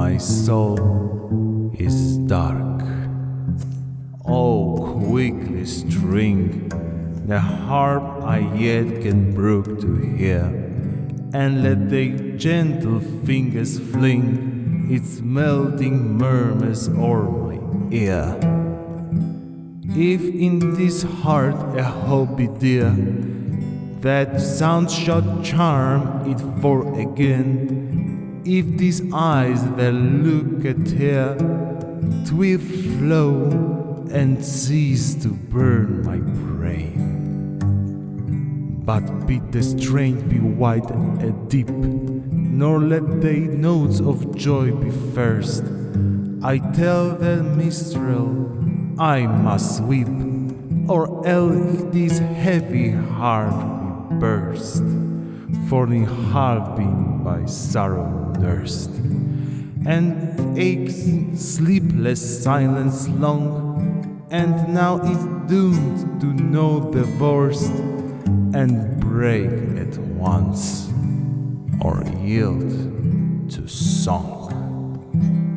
my soul is dark. Oh, quickly string the harp I yet can brook to hear, and let the gentle fingers fling its melting murmurs o'er my ear. If in this heart a hope be dear, that sound shall charm it for again. If these eyes that look at here, twill flow and cease to burn my brain. But bid the strain be wide and deep, nor let the notes of joy be first. I tell the minstrel I must weep, or else this heavy heart will burst, half been by sorrow nursed, and aches sleepless silence long, and now is doomed to know the worst, and break at once, or yield to song.